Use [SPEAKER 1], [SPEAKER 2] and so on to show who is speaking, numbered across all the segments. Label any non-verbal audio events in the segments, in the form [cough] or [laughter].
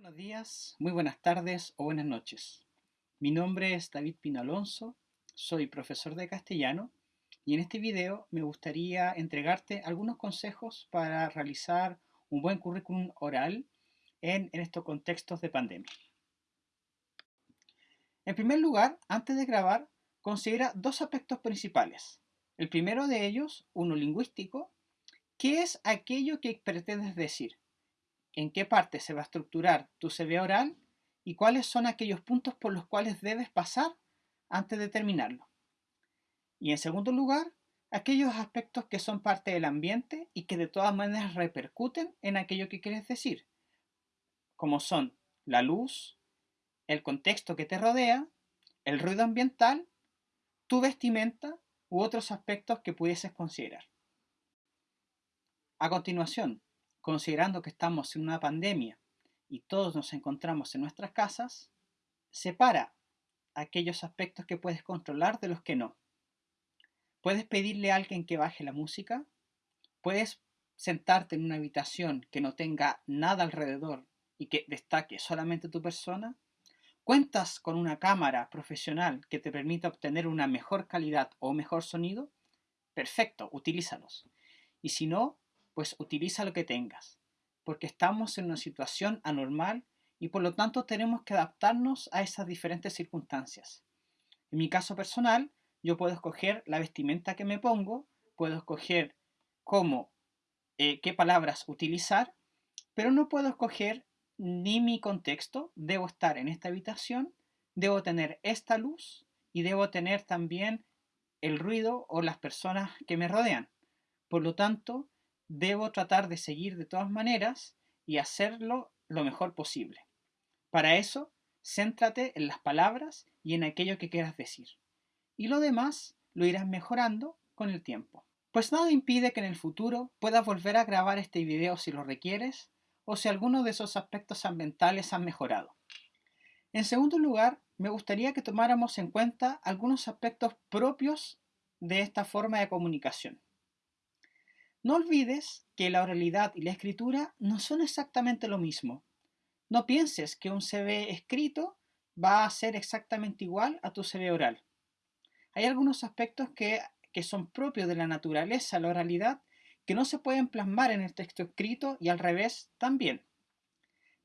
[SPEAKER 1] Buenos días, muy buenas tardes o buenas noches. Mi nombre es David Pino Alonso, soy profesor de castellano y en este video me gustaría entregarte algunos consejos para realizar un buen currículum oral en, en estos contextos de pandemia. En primer lugar, antes de grabar, considera dos aspectos principales. El primero de ellos, uno lingüístico, ¿qué es aquello que pretendes decir? ¿En qué parte se va a estructurar tu CV oral? ¿Y cuáles son aquellos puntos por los cuales debes pasar antes de terminarlo? Y en segundo lugar, aquellos aspectos que son parte del ambiente y que de todas maneras repercuten en aquello que quieres decir, como son la luz, el contexto que te rodea, el ruido ambiental, tu vestimenta u otros aspectos que pudieses considerar. A continuación, considerando que estamos en una pandemia y todos nos encontramos en nuestras casas, separa aquellos aspectos que puedes controlar de los que no. Puedes pedirle a alguien que baje la música, puedes sentarte en una habitación que no tenga nada alrededor y que destaque solamente tu persona, ¿Cuentas con una cámara profesional que te permita obtener una mejor calidad o mejor sonido? Perfecto, utilízalos. Y si no, pues utiliza lo que tengas, porque estamos en una situación anormal y por lo tanto tenemos que adaptarnos a esas diferentes circunstancias. En mi caso personal, yo puedo escoger la vestimenta que me pongo, puedo escoger cómo, eh, qué palabras utilizar, pero no puedo escoger ni mi contexto, debo estar en esta habitación, debo tener esta luz y debo tener también el ruido o las personas que me rodean. Por lo tanto, debo tratar de seguir de todas maneras y hacerlo lo mejor posible. Para eso, céntrate en las palabras y en aquello que quieras decir. Y lo demás lo irás mejorando con el tiempo. Pues nada impide que en el futuro puedas volver a grabar este video si lo requieres o si alguno de esos aspectos ambientales han mejorado. En segundo lugar, me gustaría que tomáramos en cuenta algunos aspectos propios de esta forma de comunicación. No olvides que la oralidad y la escritura no son exactamente lo mismo. No pienses que un CV escrito va a ser exactamente igual a tu CV oral. Hay algunos aspectos que, que son propios de la naturaleza, la oralidad, que no se pueden plasmar en el texto escrito y al revés también.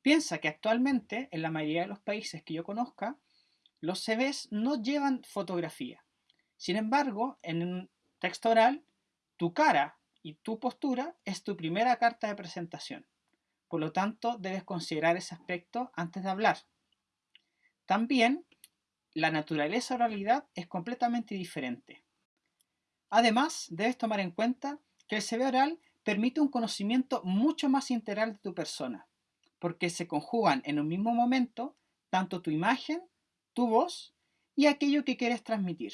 [SPEAKER 1] Piensa que actualmente, en la mayoría de los países que yo conozca, los CVs no llevan fotografía. Sin embargo, en un texto oral, tu cara y tu postura es tu primera carta de presentación. Por lo tanto, debes considerar ese aspecto antes de hablar. También, la naturaleza oralidad es completamente diferente. Además, debes tomar en cuenta que el CV oral permite un conocimiento mucho más integral de tu persona, porque se conjugan en un mismo momento tanto tu imagen, tu voz y aquello que quieres transmitir.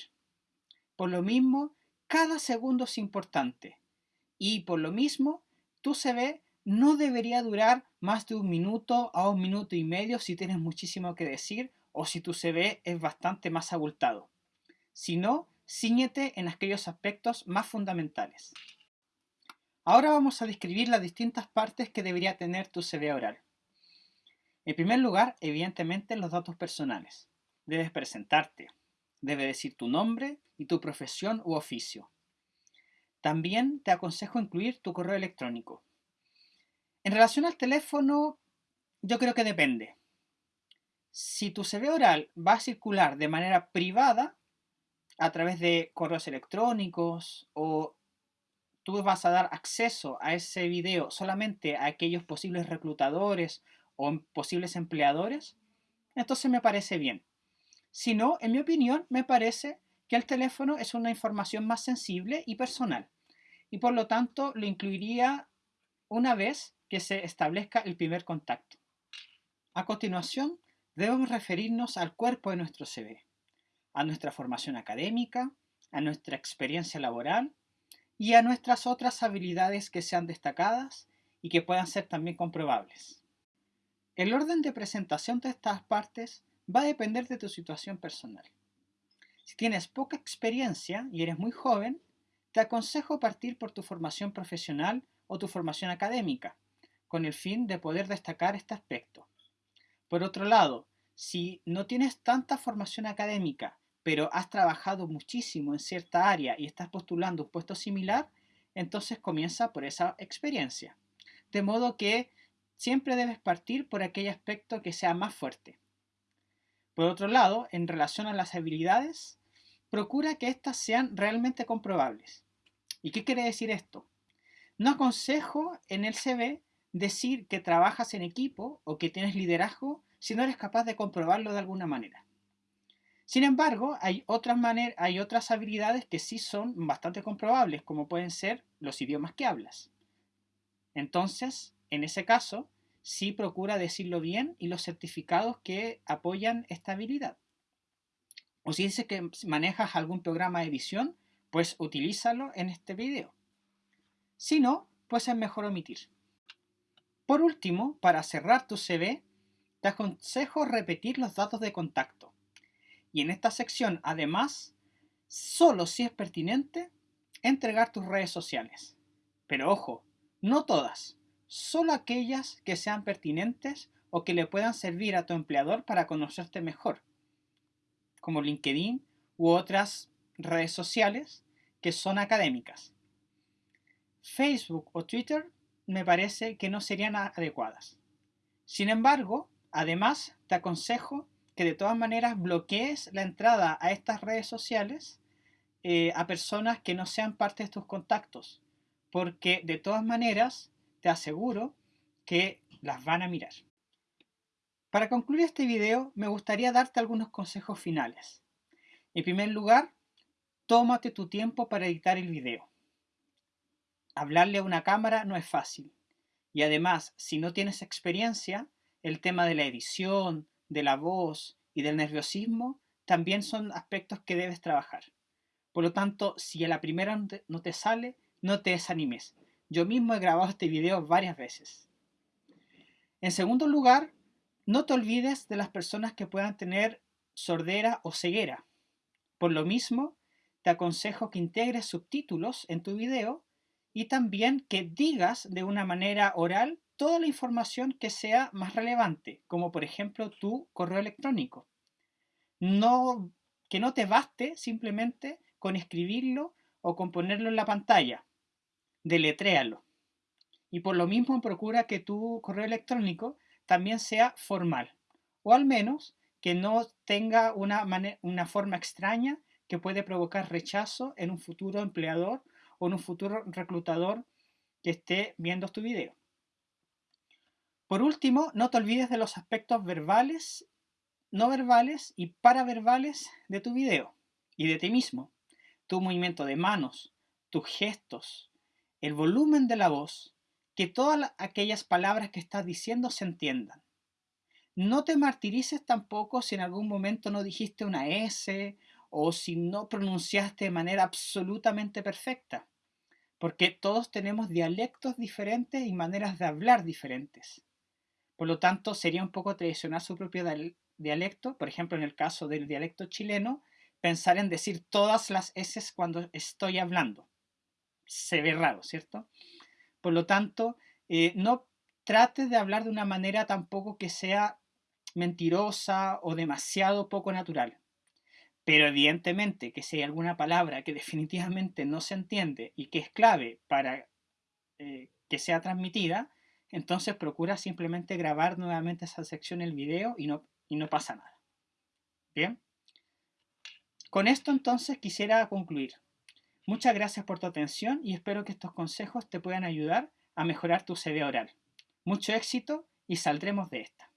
[SPEAKER 1] Por lo mismo, cada segundo es importante y por lo mismo, tu CV no debería durar más de un minuto a un minuto y medio si tienes muchísimo que decir o si tu CV es bastante más abultado. Si no, ciñete en aquellos aspectos más fundamentales. Ahora vamos a describir las distintas partes que debería tener tu CV oral. En primer lugar, evidentemente, los datos personales. Debes presentarte. Debe decir tu nombre y tu profesión u oficio. También te aconsejo incluir tu correo electrónico. En relación al teléfono, yo creo que depende. Si tu CV oral va a circular de manera privada, a través de correos electrónicos o tú vas a dar acceso a ese video solamente a aquellos posibles reclutadores o posibles empleadores, entonces me parece bien. Si no, en mi opinión, me parece que el teléfono es una información más sensible y personal y por lo tanto lo incluiría una vez que se establezca el primer contacto. A continuación, debemos referirnos al cuerpo de nuestro CV, a nuestra formación académica, a nuestra experiencia laboral y a nuestras otras habilidades que sean destacadas y que puedan ser también comprobables. El orden de presentación de estas partes va a depender de tu situación personal. Si tienes poca experiencia y eres muy joven, te aconsejo partir por tu formación profesional o tu formación académica, con el fin de poder destacar este aspecto. Por otro lado, si no tienes tanta formación académica, pero has trabajado muchísimo en cierta área y estás postulando un puesto similar, entonces comienza por esa experiencia. De modo que siempre debes partir por aquel aspecto que sea más fuerte. Por otro lado, en relación a las habilidades, procura que éstas sean realmente comprobables. ¿Y qué quiere decir esto? No aconsejo en el CV decir que trabajas en equipo o que tienes liderazgo si no eres capaz de comprobarlo de alguna manera. Sin embargo, hay otras, hay otras habilidades que sí son bastante comprobables, como pueden ser los idiomas que hablas. Entonces, en ese caso, sí procura decirlo bien y los certificados que apoyan esta habilidad. O si dice que manejas algún programa de edición, pues utilízalo en este video. Si no, pues es mejor omitir. Por último, para cerrar tu CV, te aconsejo repetir los datos de contacto. Y en esta sección, además, solo si es pertinente, entregar tus redes sociales. Pero ojo, no todas, solo aquellas que sean pertinentes o que le puedan servir a tu empleador para conocerte mejor, como LinkedIn u otras redes sociales que son académicas. Facebook o Twitter me parece que no serían adecuadas. Sin embargo, además te aconsejo que de todas maneras bloquees la entrada a estas redes sociales eh, a personas que no sean parte de tus contactos, porque de todas maneras te aseguro que las van a mirar. Para concluir este video, me gustaría darte algunos consejos finales. En primer lugar, tómate tu tiempo para editar el video. Hablarle a una cámara no es fácil. Y además, si no tienes experiencia, el tema de la edición, de la voz y del nerviosismo también son aspectos que debes trabajar. Por lo tanto, si a la primera no te sale, no te desanimes. Yo mismo he grabado este video varias veces. En segundo lugar, no te olvides de las personas que puedan tener sordera o ceguera. Por lo mismo, te aconsejo que integres subtítulos en tu video y también que digas de una manera oral toda la información que sea más relevante, como por ejemplo tu correo electrónico. No, que no te baste simplemente con escribirlo o con ponerlo en la pantalla deletréalo. Y por lo mismo procura que tu correo electrónico también sea formal, o al menos que no tenga una, una forma extraña que puede provocar rechazo en un futuro empleador o en un futuro reclutador que esté viendo tu video. Por último, no te olvides de los aspectos verbales, no verbales y paraverbales de tu video y de ti mismo. Tu movimiento de manos, tus gestos, el volumen de la voz, que todas aquellas palabras que estás diciendo se entiendan. No te martirices tampoco si en algún momento no dijiste una S o si no pronunciaste de manera absolutamente perfecta, porque todos tenemos dialectos diferentes y maneras de hablar diferentes. Por lo tanto, sería un poco traicionar su propio dialecto, por ejemplo, en el caso del dialecto chileno, pensar en decir todas las S cuando estoy hablando se ve raro, ¿cierto? Por lo tanto, eh, no trates de hablar de una manera tampoco que sea mentirosa o demasiado poco natural. Pero evidentemente que si hay alguna palabra que [laughs] definitivamente no se entiende y que es clave para eh, que sea transmitida, entonces procura simplemente grabar nuevamente esa sección el video y no, y no pasa nada. Bien. Con esto entonces quisiera concluir. Muchas gracias por tu atención y espero que estos consejos te puedan ayudar a mejorar tu CV oral. Mucho éxito y saldremos de esta.